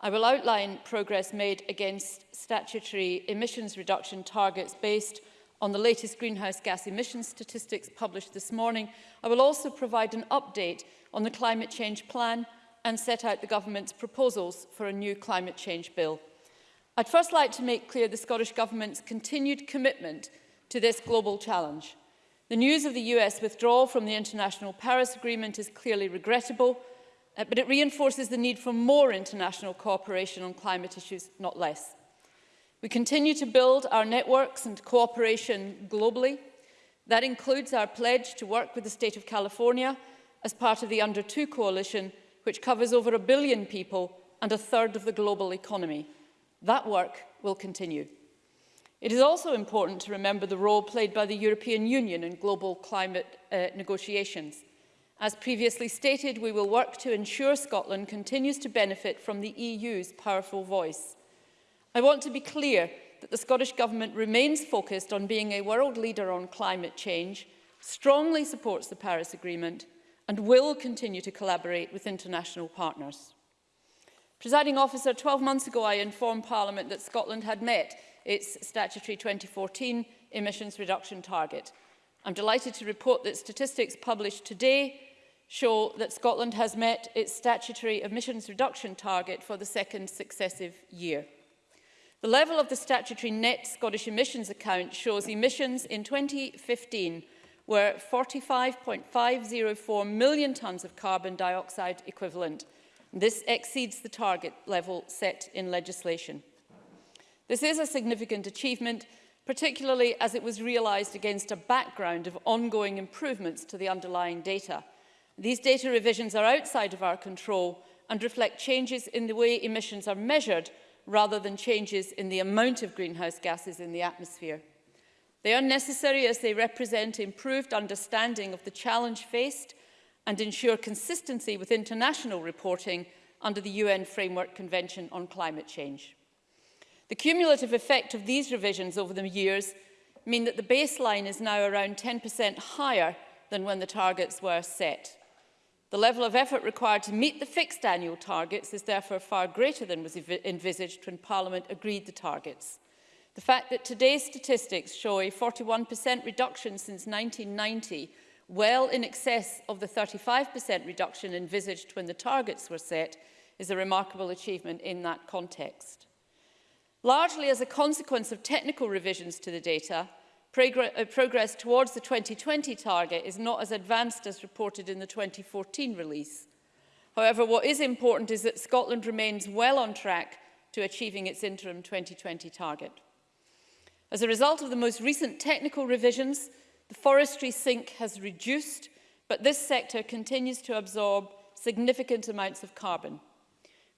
I will outline progress made against statutory emissions reduction targets based on the latest greenhouse gas emission statistics published this morning. I will also provide an update on the climate change plan and set out the government's proposals for a new climate change bill. I'd first like to make clear the Scottish Government's continued commitment to this global challenge. The news of the US withdrawal from the International Paris Agreement is clearly regrettable uh, but it reinforces the need for more international cooperation on climate issues, not less. We continue to build our networks and cooperation globally. That includes our pledge to work with the state of California as part of the Under 2 coalition, which covers over a billion people and a third of the global economy. That work will continue. It is also important to remember the role played by the European Union in global climate uh, negotiations. As previously stated, we will work to ensure Scotland continues to benefit from the EU's powerful voice. I want to be clear that the Scottish Government remains focused on being a world leader on climate change, strongly supports the Paris Agreement and will continue to collaborate with international partners. Presiding officer, 12 months ago I informed Parliament that Scotland had met its statutory 2014 emissions reduction target. I'm delighted to report that statistics published today show that Scotland has met its statutory emissions reduction target for the second successive year. The level of the statutory net Scottish emissions account shows emissions in 2015 were 45.504 million tonnes of carbon dioxide equivalent. This exceeds the target level set in legislation. This is a significant achievement, particularly as it was realised against a background of ongoing improvements to the underlying data. These data revisions are outside of our control and reflect changes in the way emissions are measured rather than changes in the amount of greenhouse gases in the atmosphere. They are necessary as they represent improved understanding of the challenge faced and ensure consistency with international reporting under the UN Framework Convention on Climate Change. The cumulative effect of these revisions over the years mean that the baseline is now around 10% higher than when the targets were set. The level of effort required to meet the fixed annual targets is therefore far greater than was envisaged when Parliament agreed the targets. The fact that today's statistics show a 41% reduction since 1990, well in excess of the 35% reduction envisaged when the targets were set, is a remarkable achievement in that context. Largely as a consequence of technical revisions to the data, Uh, progress towards the 2020 target is not as advanced as reported in the 2014 release. However, what is important is that Scotland remains well on track to achieving its interim 2020 target. As a result of the most recent technical revisions, the forestry sink has reduced, but this sector continues to absorb significant amounts of carbon.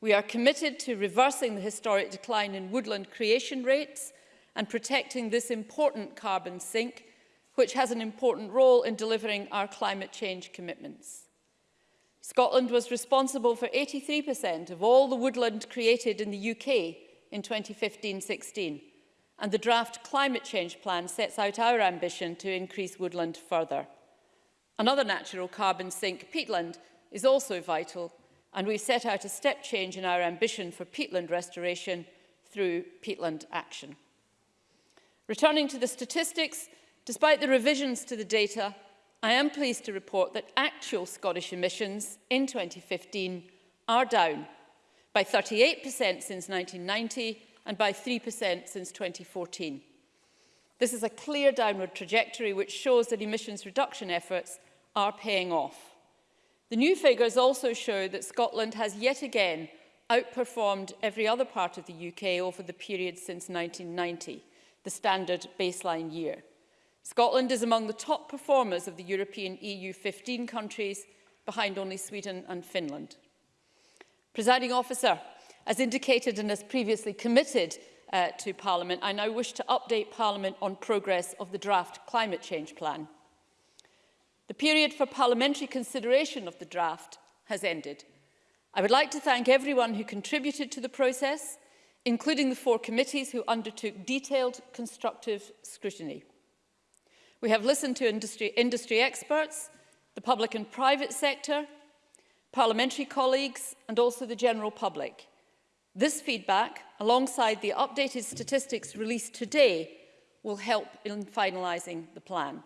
We are committed to reversing the historic decline in woodland creation rates – and protecting this important carbon sink, which has an important role in delivering our climate change commitments. Scotland was responsible for 83% of all the woodland created in the UK in 2015-16, and the draft climate change plan sets out our ambition to increase woodland further. Another natural carbon sink, peatland, is also vital, and we've set out a step change in our ambition for peatland restoration through peatland action. Returning to the statistics, despite the revisions to the data, I am pleased to report that actual Scottish emissions in 2015 are down by 38% since 1990 and by 3% since 2014. This is a clear downward trajectory which shows that emissions reduction efforts are paying off. The new figures also show that Scotland has yet again outperformed every other part of the UK over the period since 1990 the standard baseline year. Scotland is among the top performers of the European EU 15 countries, behind only Sweden and Finland. Presiding officer, as indicated and as previously committed uh, to Parliament, I now wish to update Parliament on progress of the draft climate change plan. The period for parliamentary consideration of the draft has ended. I would like to thank everyone who contributed to the process, including the four committees who undertook detailed constructive scrutiny. We have listened to industry, industry experts, the public and private sector, parliamentary colleagues and also the general public. This feedback, alongside the updated statistics released today, will help in finalising the plan.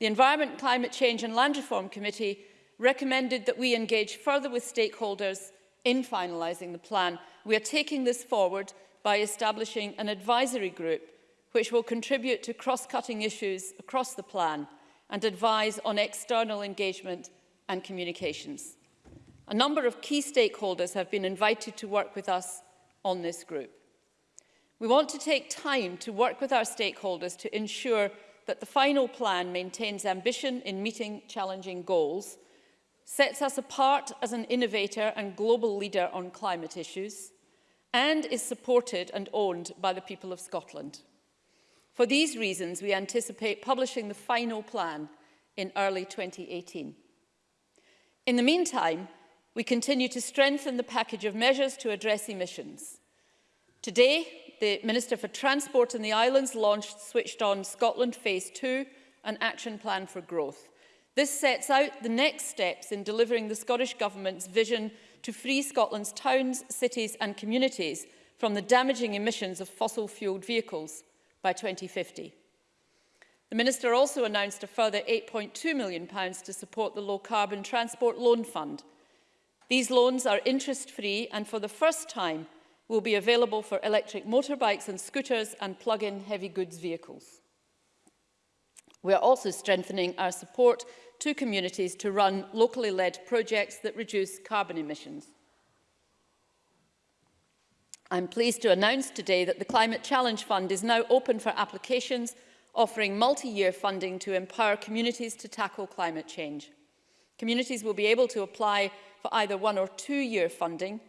The Environment, Climate Change and Land Reform Committee recommended that we engage further with stakeholders in finalising the plan, we are taking this forward by establishing an advisory group which will contribute to cross-cutting issues across the plan and advise on external engagement and communications. A number of key stakeholders have been invited to work with us on this group. We want to take time to work with our stakeholders to ensure that the final plan maintains ambition in meeting challenging goals sets us apart as an innovator and global leader on climate issues and is supported and owned by the people of Scotland. For these reasons, we anticipate publishing the final plan in early 2018. In the meantime, we continue to strengthen the package of measures to address emissions. Today, the Minister for Transport in the Islands launched Switched On Scotland Phase 2, an action plan for growth. This sets out the next steps in delivering the Scottish Government's vision to free Scotland's towns, cities and communities from the damaging emissions of fossil-fuelled vehicles by 2050. The Minister also announced a further £8.2 million to support the Low Carbon Transport Loan Fund. These loans are interest-free and for the first time will be available for electric motorbikes and scooters and plug-in heavy goods vehicles. We are also strengthening our support to communities to run locally led projects that reduce carbon emissions. I'm pleased to announce today that the Climate Challenge Fund is now open for applications, offering multi-year funding to empower communities to tackle climate change. Communities will be able to apply for either one or two-year funding,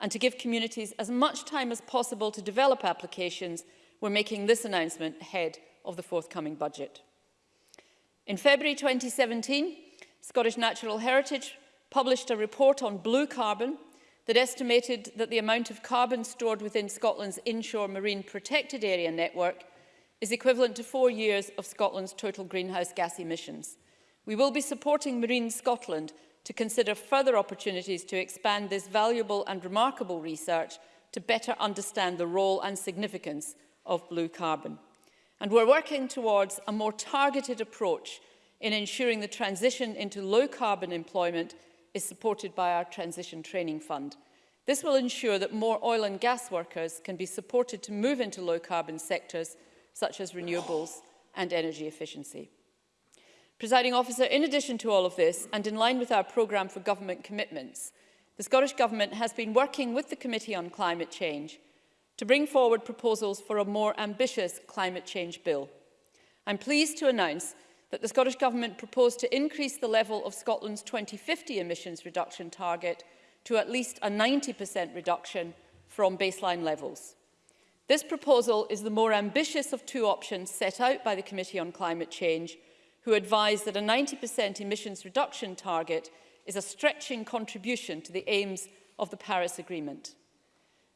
and to give communities as much time as possible to develop applications, we're making this announcement ahead of the forthcoming budget. In February 2017, Scottish Natural Heritage published a report on blue carbon that estimated that the amount of carbon stored within Scotland's inshore marine protected area network is equivalent to four years of Scotland's total greenhouse gas emissions. We will be supporting Marine Scotland to consider further opportunities to expand this valuable and remarkable research to better understand the role and significance of blue carbon. And we're working towards a more targeted approach in ensuring the transition into low carbon employment is supported by our Transition Training Fund. This will ensure that more oil and gas workers can be supported to move into low carbon sectors such as renewables and energy efficiency. Presiding officer, in addition to all of this, and in line with our programme for government commitments, the Scottish Government has been working with the Committee on Climate Change to bring forward proposals for a more ambitious climate change bill. I'm pleased to announce that the Scottish Government proposed to increase the level of Scotland's 2050 emissions reduction target to at least a 90% reduction from baseline levels. This proposal is the more ambitious of two options set out by the Committee on Climate Change, who advised that a 90% emissions reduction target is a stretching contribution to the aims of the Paris Agreement.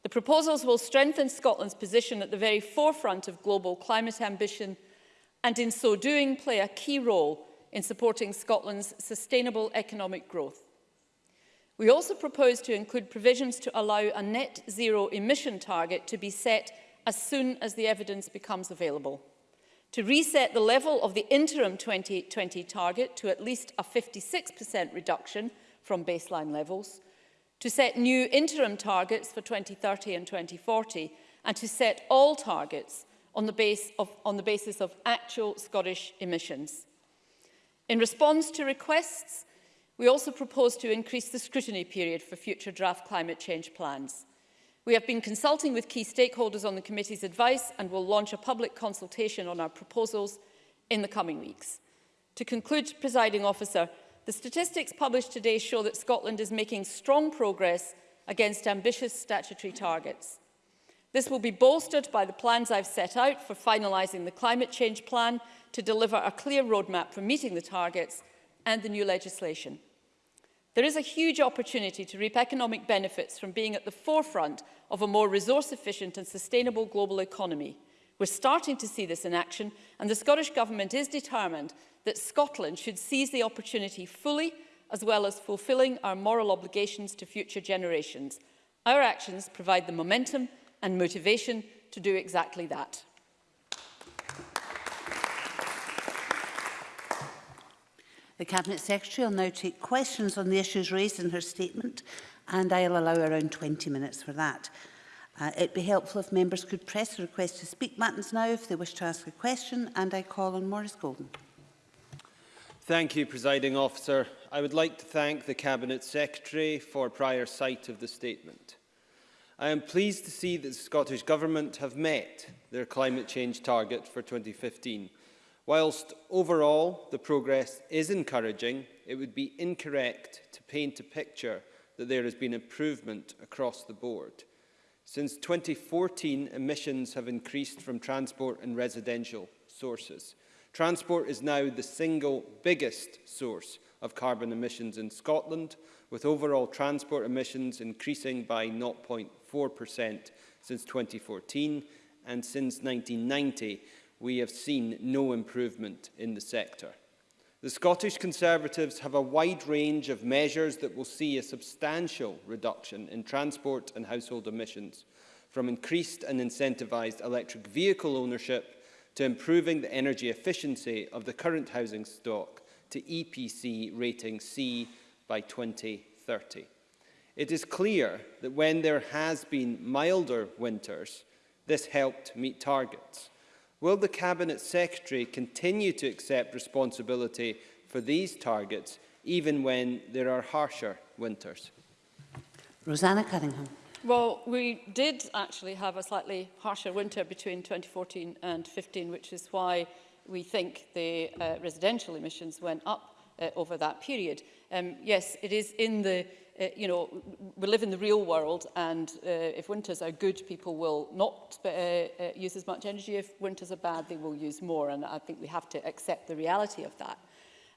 The proposals will strengthen Scotland's position at the very forefront of global climate ambition and in so doing play a key role in supporting Scotland's sustainable economic growth. We also propose to include provisions to allow a net zero emission target to be set as soon as the evidence becomes available. To reset the level of the interim 2020 target to at least a 56% reduction from baseline levels, to set new interim targets for 2030 and 2040, and to set all targets on the, base of, on the basis of actual Scottish emissions. In response to requests, we also propose to increase the scrutiny period for future draft climate change plans. We have been consulting with key stakeholders on the committee's advice and will launch a public consultation on our proposals in the coming weeks. To conclude, presiding officer, the statistics published today show that Scotland is making strong progress against ambitious statutory targets. This will be bolstered by the plans I've set out for finalising the climate change plan to deliver a clear roadmap for meeting the targets and the new legislation. There is a huge opportunity to reap economic benefits from being at the forefront of a more resource efficient and sustainable global economy. We're starting to see this in action and the Scottish Government is determined that Scotland should seize the opportunity fully as well as fulfilling our moral obligations to future generations. Our actions provide the momentum and motivation to do exactly that. The Cabinet Secretary will now take questions on the issues raised in her statement and I'll allow around 20 minutes for that. Uh, it'd be helpful if members could press the request to speak buttons now if they wish to ask a question, and I call on Maurice Golden. Thank you, Presiding Officer. I would like to thank the Cabinet Secretary for prior sight of the statement. I am pleased to see that the Scottish Government have met their climate change target for 2015. Whilst overall the progress is encouraging, it would be incorrect to paint a picture that there has been improvement across the board. Since 2014, emissions have increased from transport and residential sources. Transport is now the single biggest source of carbon emissions in Scotland, with overall transport emissions increasing by 0.4% since 2014, and since 1990 we have seen no improvement in the sector. The Scottish Conservatives have a wide range of measures that will see a substantial reduction in transport and household emissions, from increased and incentivised electric vehicle ownership to improving the energy efficiency of the current housing stock to EPC rating C by 2030. It is clear that when there has been milder winters, this helped meet targets. Will the Cabinet Secretary continue to accept responsibility for these targets, even when there are harsher winters? Rosanna Cunningham. Well, we did actually have a slightly harsher winter between 2014 and 15, which is why we think the uh, residential emissions went up uh, over that period. Um, yes, it is in the uh, you know, we live in the real world and uh, if winters are good, people will not uh, uh, use as much energy. If winters are bad, they will use more. And I think we have to accept the reality of that.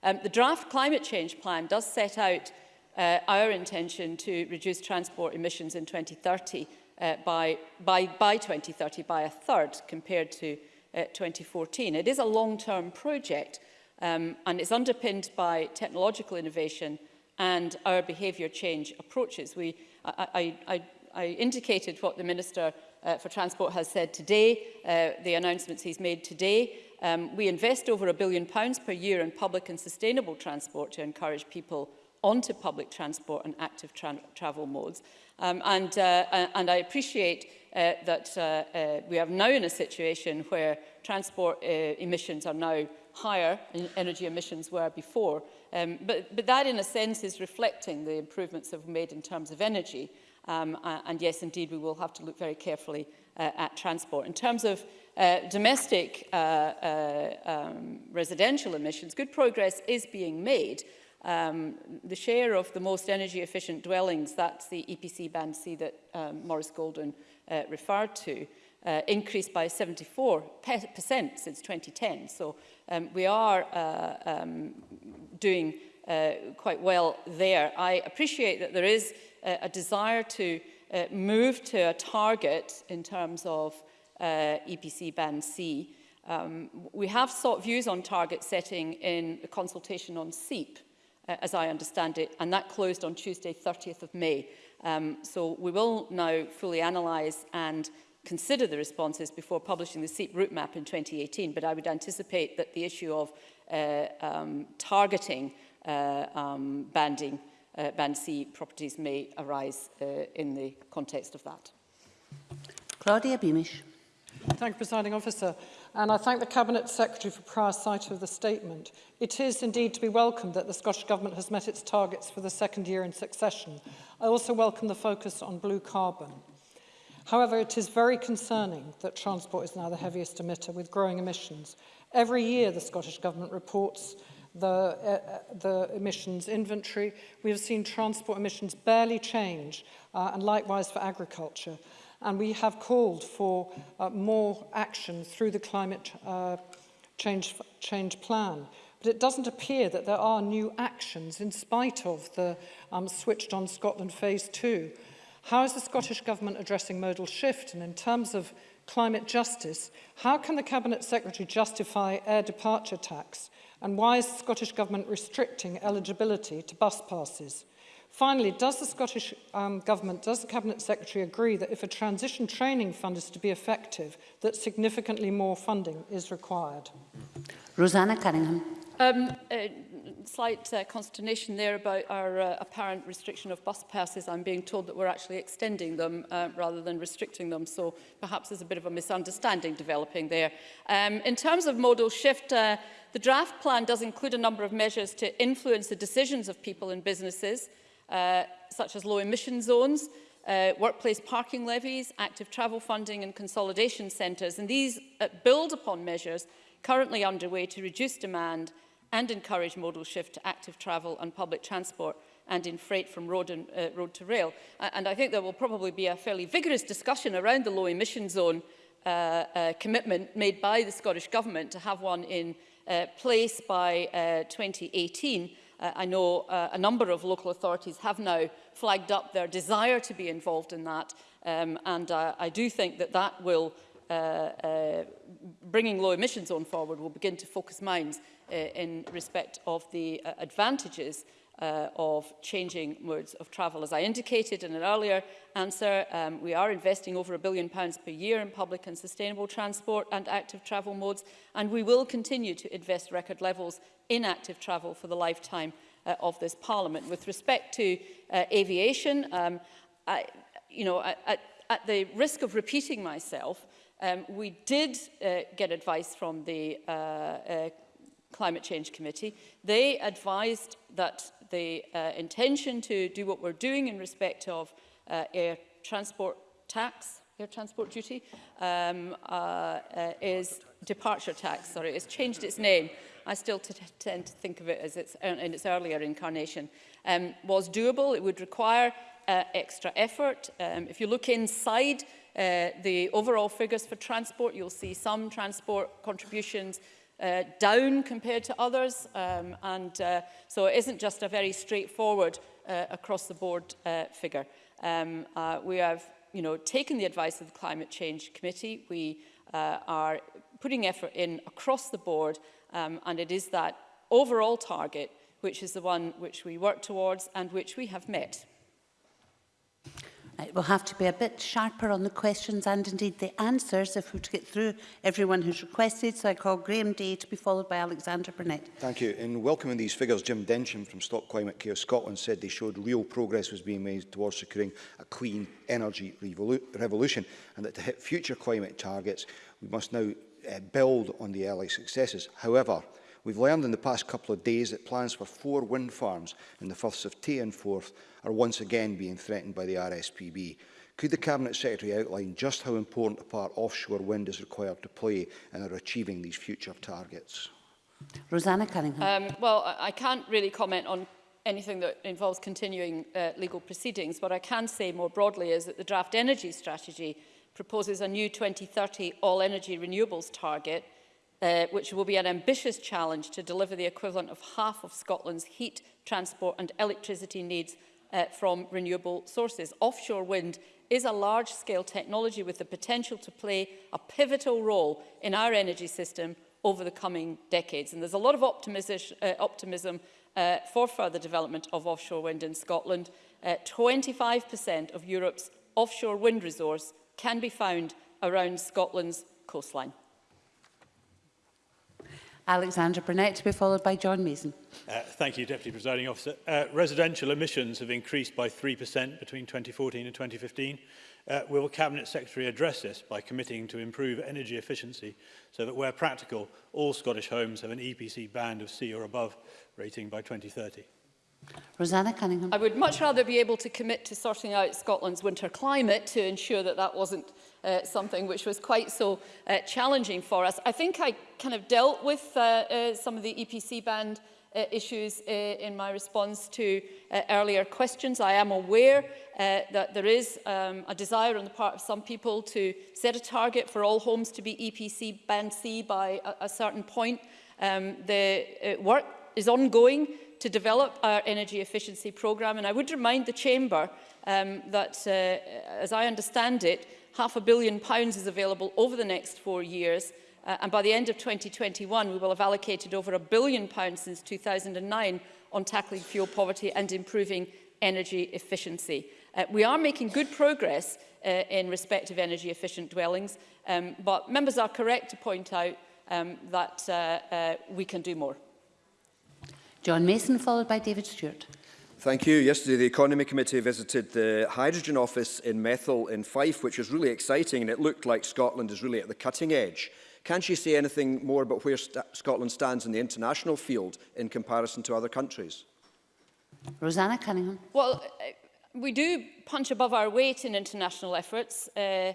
Um, the draft climate change plan does set out uh, our intention to reduce transport emissions in 2030 uh, by, by, by 2030 by a third compared to uh, 2014. It is a long-term project um, and it's underpinned by technological innovation and our behaviour change approaches. We, I, I, I, I indicated what the Minister uh, for Transport has said today, uh, the announcements he's made today. Um, we invest over a billion pounds per year in public and sustainable transport to encourage people onto public transport and active tra travel modes. Um, and, uh, and I appreciate uh, that uh, uh, we are now in a situation where transport uh, emissions are now higher, energy emissions were before, Um, but, but that, in a sense, is reflecting the improvements that we've made in terms of energy. Um, and yes, indeed, we will have to look very carefully uh, at transport. In terms of uh, domestic uh, uh, um, residential emissions, good progress is being made. Um, the share of the most energy efficient dwellings, that's the EPC band C that um, Maurice Golden uh, referred to uh, increased by 74% since 2010. So um, we are uh, um, doing uh, quite well there. I appreciate that there is uh, a desire to uh, move to a target in terms of uh, EPC Band C. Um, we have sought views on target setting in the consultation on SEEP, uh, as I understand it, and that closed on Tuesday, 30th of May. Um, so we will now fully analyse and consider the responses before publishing the SEEP route map in 2018, but I would anticipate that the issue of uh, um, targeting uh, um, banding, uh, Band C properties may arise uh, in the context of that. Claudia Beamish. Thank you, Presiding Officer. And I thank the Cabinet Secretary for prior sight of the statement. It is indeed to be welcomed that the Scottish Government has met its targets for the second year in succession. I also welcome the focus on blue carbon. However, it is very concerning that transport is now the heaviest emitter with growing emissions. Every year the Scottish Government reports the, uh, uh, the emissions inventory. We have seen transport emissions barely change, uh, and likewise for agriculture. And we have called for uh, more action through the climate uh, change, change plan. But it doesn't appear that there are new actions in spite of the um, switched on Scotland phase two. How is the Scottish Government addressing modal shift? And in terms of climate justice, how can the Cabinet Secretary justify air departure tax? And why is the Scottish Government restricting eligibility to bus passes? Finally, does the Scottish um, Government, does the Cabinet Secretary agree that if a transition training fund is to be effective, that significantly more funding is required? Rosanna Cunningham. Um, uh, slight uh, consternation there about our uh, apparent restriction of bus passes. I'm being told that we're actually extending them uh, rather than restricting them, so perhaps there's a bit of a misunderstanding developing there. Um, in terms of modal shift, uh, the draft plan does include a number of measures to influence the decisions of people and businesses, uh, such as low emission zones, uh, workplace parking levies, active travel funding and consolidation centres. And these uh, build upon measures currently underway to reduce demand and encourage modal shift to active travel and public transport and in freight from road, and, uh, road to rail. And I think there will probably be a fairly vigorous discussion around the low emission zone uh, uh, commitment made by the Scottish Government to have one in uh, place by uh, 2018. Uh, I know uh, a number of local authorities have now flagged up their desire to be involved in that um, and uh, I do think that that will Uh, uh, bringing low emission zone forward will begin to focus minds uh, in respect of the uh, advantages uh, of changing modes of travel. As I indicated in an earlier answer, um, we are investing over a billion pounds per year in public and sustainable transport and active travel modes, and we will continue to invest record levels in active travel for the lifetime uh, of this Parliament. With respect to uh, aviation, um, I, you know, I, at the risk of repeating myself, Um, we did uh, get advice from the uh, uh, Climate Change Committee. They advised that the uh, intention to do what we're doing in respect of uh, air transport tax, air transport duty, um, uh, uh, is departure tax, sorry, it's changed its name. I still tend to think of it as its, uh, in its earlier incarnation, um, was doable. It would require uh, extra effort. Um, if you look inside uh, the overall figures for transport. You'll see some transport contributions uh, down compared to others. Um, and uh, so it isn't just a very straightforward uh, across the board uh, figure. Um, uh, we have you know, taken the advice of the Climate Change Committee. We uh, are putting effort in across the board um, and it is that overall target which is the one which we work towards and which we have met. We'll have to be a bit sharper on the questions and indeed the answers if we're to get through everyone who's requested. So I call Graham Day to be followed by Alexander Burnett. Thank you. In welcoming these figures, Jim Densham from Stop Climate Care Scotland said they showed real progress was being made towards securing a clean energy revolu revolution and that to hit future climate targets, we must now uh, build on the early successes. However, We've learned in the past couple of days that plans for four wind farms in the Firths of Tay and Forth are once again being threatened by the RSPB. Could the Cabinet Secretary outline just how important a part offshore wind is required to play in our achieving these future targets? Rosanna Cunningham. Um, well, I can't really comment on anything that involves continuing uh, legal proceedings. What I can say more broadly is that the draft energy strategy proposes a new 2030 all energy renewables target – uh, which will be an ambitious challenge to deliver the equivalent of half of Scotland's heat, transport and electricity needs uh, from renewable sources. Offshore wind is a large-scale technology with the potential to play a pivotal role in our energy system over the coming decades. And there's a lot of optimism, uh, optimism uh, for further development of offshore wind in Scotland. 25% uh, of Europe's offshore wind resource can be found around Scotland's coastline. Alexandra Burnett to be followed by John Mason. Uh, thank you, Deputy Presiding Officer. Uh, residential emissions have increased by 3% between 2014 and 2015. Uh, will Cabinet Secretary address this by committing to improve energy efficiency so that where practical, all Scottish homes have an EPC band of C or above rating by 2030? Rosanna Cunningham. I would much rather be able to commit to sorting out Scotland's winter climate to ensure that that wasn't uh, something which was quite so uh, challenging for us. I think I kind of dealt with uh, uh, some of the EPC band uh, issues uh, in my response to uh, earlier questions. I am aware uh, that there is um, a desire on the part of some people to set a target for all homes to be EPC band C by a, a certain point. Um, the uh, work is ongoing to develop our energy efficiency programme. And I would remind the Chamber um, that, uh, as I understand it, half a billion pounds is available over the next four years. Uh, and by the end of 2021, we will have allocated over a billion pounds since 2009 on tackling fuel poverty and improving energy efficiency. Uh, we are making good progress uh, in respect of energy efficient dwellings, um, but members are correct to point out um, that uh, uh, we can do more. John Mason, followed by David Stewart. Thank you. Yesterday, the Economy Committee visited the hydrogen office in Methyl in Fife, which is really exciting, and it looked like Scotland is really at the cutting edge. Can she say anything more about where st Scotland stands in the international field in comparison to other countries? Rosanna Cunningham. Well, uh, we do punch above our weight in international efforts. Uh,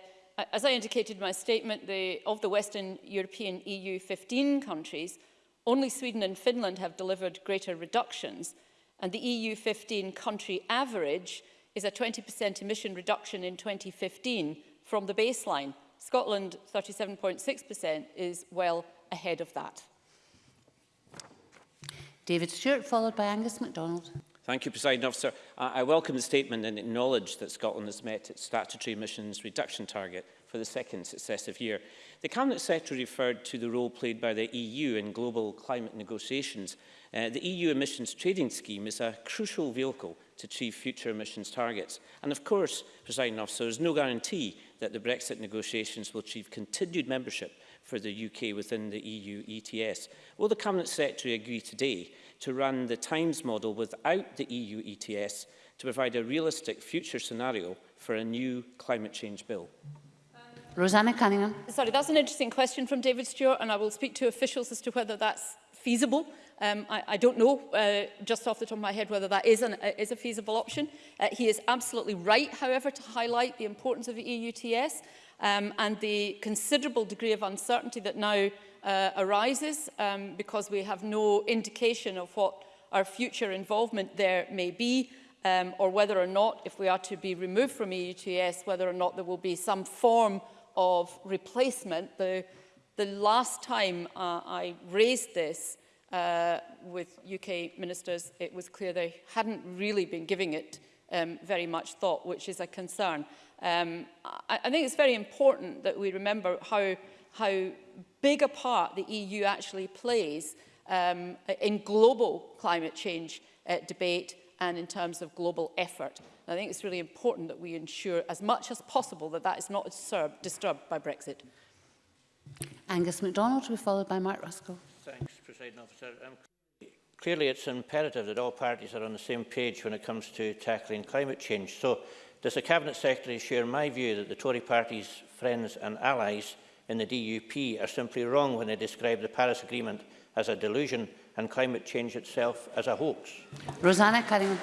as I indicated in my statement, the, of the Western European EU 15 countries, Only Sweden and Finland have delivered greater reductions, and the EU 15 country average is a 20% emission reduction in 2015 from the baseline. Scotland, 37.6%, is well ahead of that. David Stewart, followed by Angus MacDonald. Thank you, President Officer. I, I welcome the statement and acknowledge that Scotland has met its statutory emissions reduction target for the second successive year. The Cabinet Secretary referred to the role played by the EU in global climate negotiations. Uh, the EU emissions trading scheme is a crucial vehicle to achieve future emissions targets. And of course, President officer, there is no guarantee that the Brexit negotiations will achieve continued membership for the UK within the EU ETS. Will the Cabinet Secretary agree today to run the Times model without the EU ETS to provide a realistic future scenario for a new climate change bill? Rosanna Cunningham. Sorry, that's an interesting question from David Stewart, and I will speak to officials as to whether that's feasible. Um, I, I don't know uh, just off the top of my head whether that is, an, uh, is a feasible option. Uh, he is absolutely right, however, to highlight the importance of the EUTS um, and the considerable degree of uncertainty that now uh, arises um, because we have no indication of what our future involvement there may be um, or whether or not, if we are to be removed from EUTS, whether or not there will be some form of replacement. The, the last time uh, I raised this uh, with UK ministers, it was clear they hadn't really been giving it um, very much thought, which is a concern. Um, I, I think it's very important that we remember how, how big a part the EU actually plays um, in global climate change uh, debate and in terms of global effort. And I think it's really important that we ensure as much as possible that that is not disturbed by Brexit. Angus MacDonald to be followed by Mark Ruskell. Thanks, President Officer. Um, clearly, it's imperative that all parties are on the same page when it comes to tackling climate change. So, does the Cabinet Secretary share my view that the Tory party's friends and allies in the DUP are simply wrong when they describe the Paris Agreement as a delusion and climate change itself as a hoax? Rosanna Cunningham.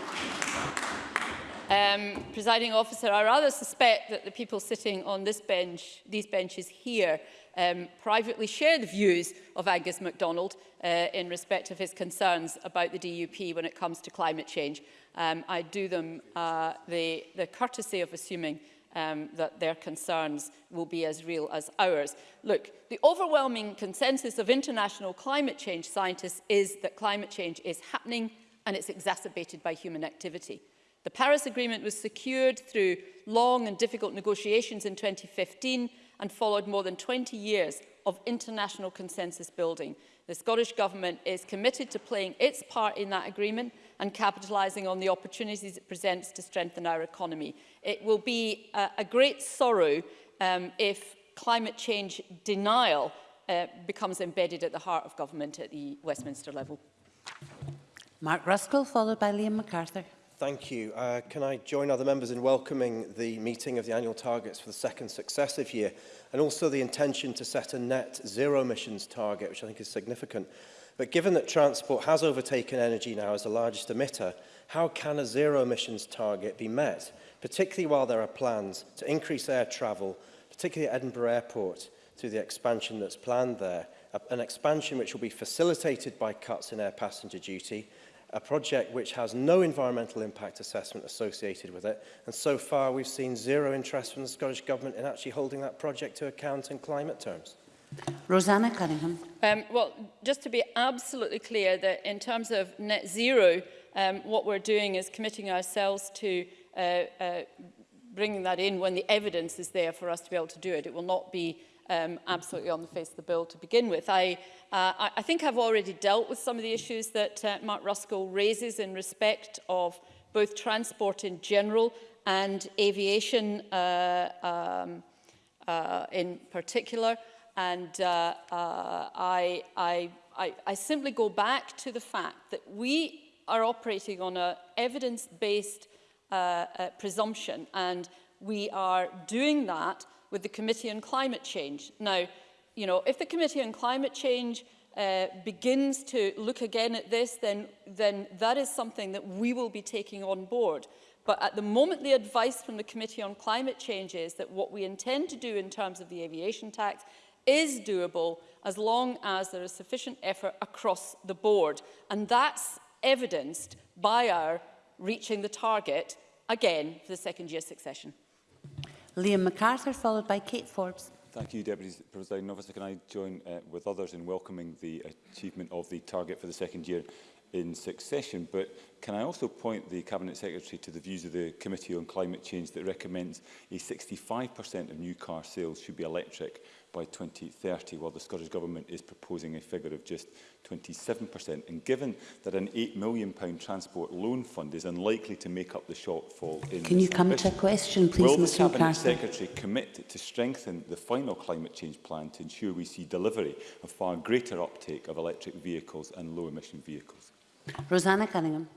Um, presiding officer, I rather suspect that the people sitting on this bench, these benches here um, privately share the views of Angus MacDonald uh, in respect of his concerns about the DUP when it comes to climate change. Um, I do them uh, the, the courtesy of assuming um, that their concerns will be as real as ours. Look, the overwhelming consensus of international climate change scientists is that climate change is happening and it's exacerbated by human activity. The Paris Agreement was secured through long and difficult negotiations in 2015 and followed more than 20 years of international consensus building. The Scottish Government is committed to playing its part in that agreement and capitalising on the opportunities it presents to strengthen our economy. It will be a, a great sorrow um, if climate change denial uh, becomes embedded at the heart of government at the Westminster level. Mark Ruskell, followed by Liam MacArthur. Thank you. Uh, can I join other members in welcoming the meeting of the annual targets for the second successive year and also the intention to set a net zero emissions target, which I think is significant. But given that transport has overtaken energy now as the largest emitter, how can a zero emissions target be met, particularly while there are plans to increase air travel, particularly at Edinburgh Airport, through the expansion that's planned there, an expansion which will be facilitated by cuts in air passenger duty, a project which has no environmental impact assessment associated with it. And so far, we've seen zero interest from the Scottish Government in actually holding that project to account in climate terms. Rosanna Cunningham. Um, well, just to be absolutely clear that in terms of net zero, um, what we're doing is committing ourselves to uh, uh, bringing that in when the evidence is there for us to be able to do it. It will not be um, absolutely on the face of the bill to begin with. I, uh, I think I've already dealt with some of the issues that uh, Mark Ruskell raises in respect of both transport in general and aviation uh, um, uh, in particular. And uh, uh, I, I, I, I simply go back to the fact that we are operating on an evidence-based uh, uh, presumption and we are doing that with the Committee on Climate Change. Now, you know, if the Committee on Climate Change uh, begins to look again at this, then, then that is something that we will be taking on board. But at the moment, the advice from the Committee on Climate Change is that what we intend to do in terms of the aviation tax is doable as long as there is sufficient effort across the board. And that's evidenced by our reaching the target again for the second year succession. Liam MacArthur, followed by Kate Forbes. Thank you, Deputy President Officer. Can I join uh, with others in welcoming the achievement of the target for the second year in succession? But can I also point the Cabinet Secretary to the views of the Committee on Climate Change that recommends a 65% of new car sales should be electric by 2030, while the Scottish Government is proposing a figure of just 27%. And given that an £8 million transport loan fund is unlikely to make up the shortfall in Can you come to a question, please, will Mr the Cabinet Secretary commit to strengthen the final climate change plan to ensure we see delivery of far greater uptake of electric vehicles and low-emission vehicles? Rosanna Cunningham.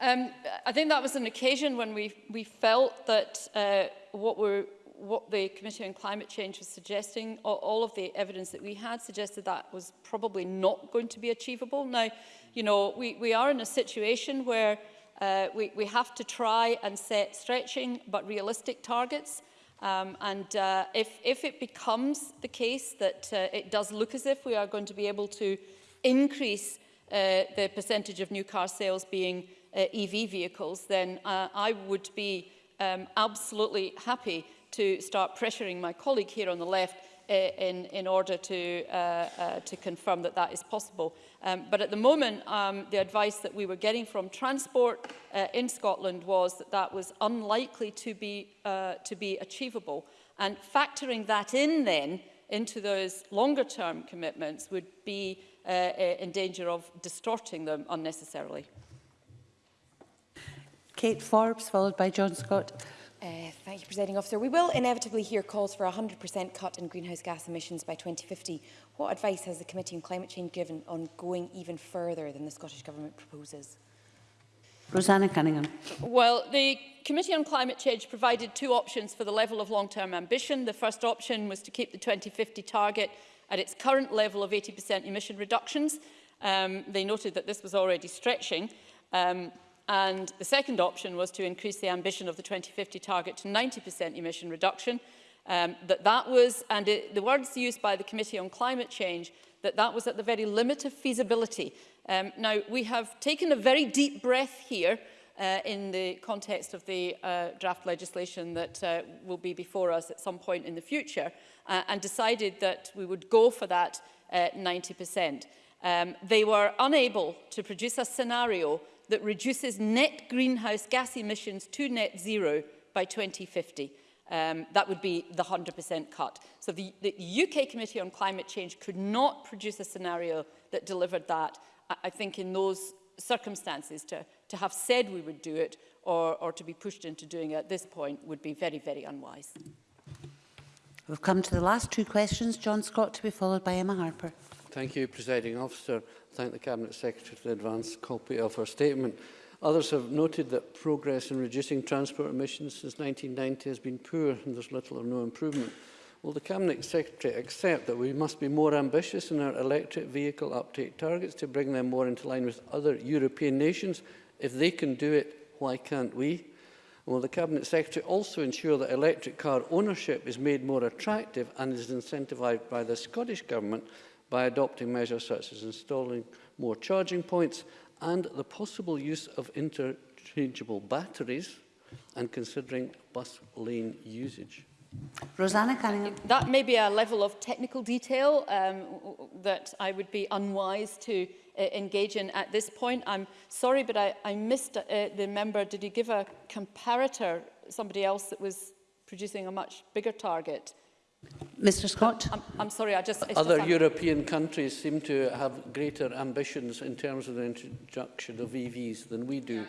Um, I think that was an occasion when we, we felt that uh, what we're what the Committee on Climate Change was suggesting, all of the evidence that we had suggested that was probably not going to be achievable. Now, you know, we, we are in a situation where uh, we, we have to try and set stretching but realistic targets. Um, and uh, if, if it becomes the case that uh, it does look as if we are going to be able to increase uh, the percentage of new car sales being uh, EV vehicles, then uh, I would be um, absolutely happy to start pressuring my colleague here on the left eh, in, in order to, uh, uh, to confirm that that is possible. Um, but at the moment, um, the advice that we were getting from transport uh, in Scotland was that that was unlikely to be, uh, to be achievable. And factoring that in then into those longer term commitments would be uh, eh, in danger of distorting them unnecessarily. Kate Forbes, followed by John Scott. Uh, thank you, Presiding Officer. We will inevitably hear calls for a 100% cut in greenhouse gas emissions by 2050. What advice has the Committee on Climate Change given on going even further than the Scottish Government proposes? Rosanna Cunningham. Well, the Committee on Climate Change provided two options for the level of long-term ambition. The first option was to keep the 2050 target at its current level of 80% emission reductions. Um, they noted that this was already stretching. Um, And the second option was to increase the ambition of the 2050 target to 90% emission reduction. Um, that that was, and it, the words used by the Committee on Climate Change, that that was at the very limit of feasibility. Um, now, we have taken a very deep breath here uh, in the context of the uh, draft legislation that uh, will be before us at some point in the future uh, and decided that we would go for that uh, 90%. Um, they were unable to produce a scenario that reduces net greenhouse gas emissions to net zero by 2050. Um, that would be the 100% cut. So the, the UK Committee on Climate Change could not produce a scenario that delivered that. I, I think in those circumstances to, to have said we would do it or, or to be pushed into doing it at this point would be very, very unwise. We've come to the last two questions. John Scott to be followed by Emma Harper. Thank you, Presiding Officer. Thank the Cabinet Secretary for the advance copy of her statement. Others have noted that progress in reducing transport emissions since 1990 has been poor and there's little or no improvement. Will the Cabinet Secretary accept that we must be more ambitious in our electric vehicle uptake targets to bring them more into line with other European nations? If they can do it, why can't we? Will the Cabinet Secretary also ensure that electric car ownership is made more attractive and is incentivised by the Scottish Government by adopting measures such as installing more charging points and the possible use of interchangeable batteries and considering bus lane usage. Rosanna Cunningham. That may be a level of technical detail um, that I would be unwise to uh, engage in at this point. I'm sorry, but I, I missed uh, the member. Did he give a comparator, somebody else that was producing a much bigger target? Mr Scott? I'm, I'm sorry, I just... Other just European countries seem to have greater ambitions in terms of the introduction of EVs than we do.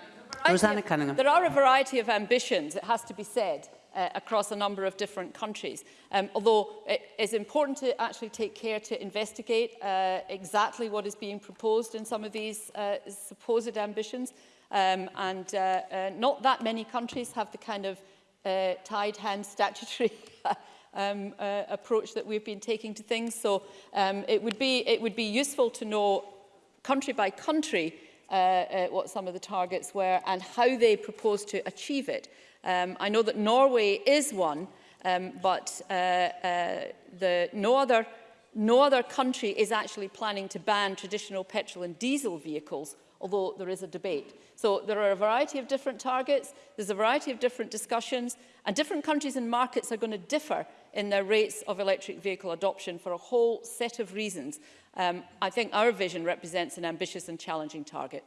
Rosanna Cunningham. There are a variety of ambitions, it has to be said, uh, across a number of different countries. Um, although it is important to actually take care to investigate uh, exactly what is being proposed in some of these uh, supposed ambitions. Um, and uh, uh, not that many countries have the kind of uh, tied hand statutory um, uh, approach that we've been taking to things. So um, it, would be, it would be useful to know country by country uh, uh, what some of the targets were and how they propose to achieve it. Um, I know that Norway is one, um, but uh, uh, the, no other No other country is actually planning to ban traditional petrol and diesel vehicles, although there is a debate. So there are a variety of different targets, there's a variety of different discussions, and different countries and markets are going to differ in their rates of electric vehicle adoption for a whole set of reasons. Um, I think our vision represents an ambitious and challenging target.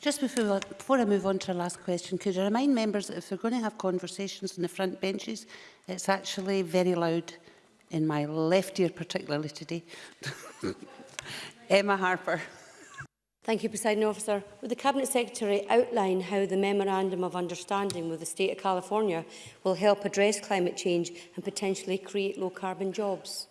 Just before, before I move on to our last question, could I remind members that if we're going to have conversations on the front benches, it's actually very loud in my left ear particularly today. Emma Harper. Thank you, President Officer. Would the Cabinet Secretary outline how the Memorandum of Understanding with the State of California will help address climate change and potentially create low-carbon jobs?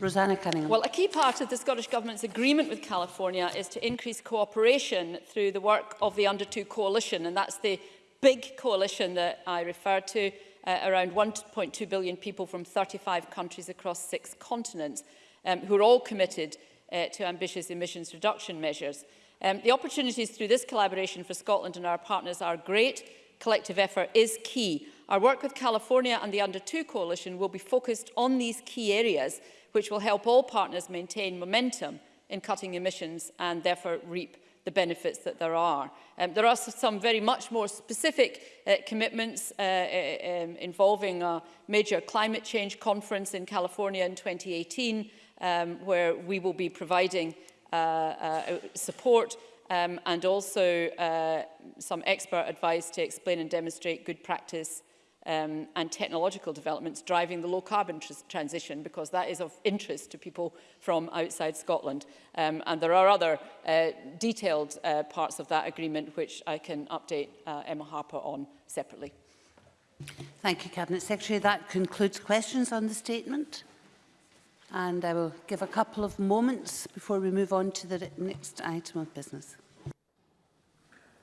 Rosanna Cunningham. Well, a key part of the Scottish Government's agreement with California is to increase cooperation through the work of the Under 2 Coalition, and that's the big coalition that I referred to, uh, around 1.2 billion people from 35 countries across six continents, um, who are all committed uh, to ambitious emissions reduction measures. Um, the opportunities through this collaboration for Scotland and our partners are great. Collective effort is key. Our work with California and the Under 2 Coalition will be focused on these key areas, which will help all partners maintain momentum in cutting emissions and therefore reap the benefits that there are. Um, there are some very much more specific uh, commitments uh, uh, um, involving a major climate change conference in California in 2018 um, where we will be providing uh, uh, support um, and also uh, some expert advice to explain and demonstrate good practice um, and technological developments driving the low carbon tr transition because that is of interest to people from outside Scotland. Um, and there are other uh, detailed uh, parts of that agreement which I can update uh, Emma Harper on separately. Thank you, Cabinet Secretary. That concludes questions on the statement and I will give a couple of moments before we move on to the next item of business.